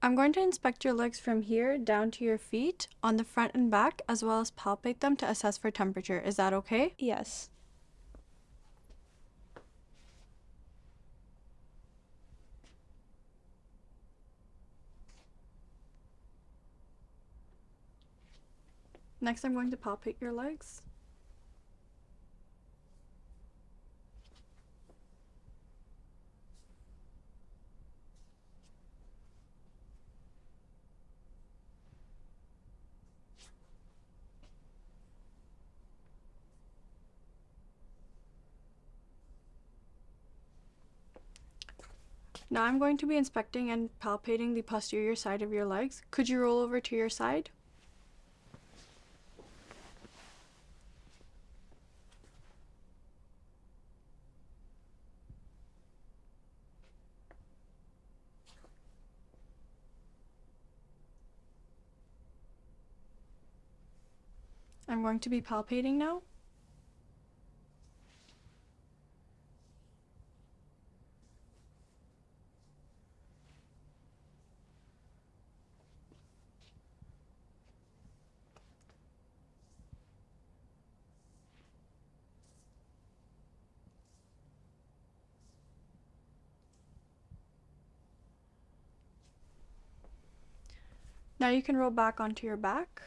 I'm going to inspect your legs from here down to your feet on the front and back, as well as palpate them to assess for temperature. Is that okay? Yes. Next, I'm going to palpate your legs. Now I'm going to be inspecting and palpating the posterior side of your legs. Could you roll over to your side? I'm going to be palpating now. Now you can roll back onto your back.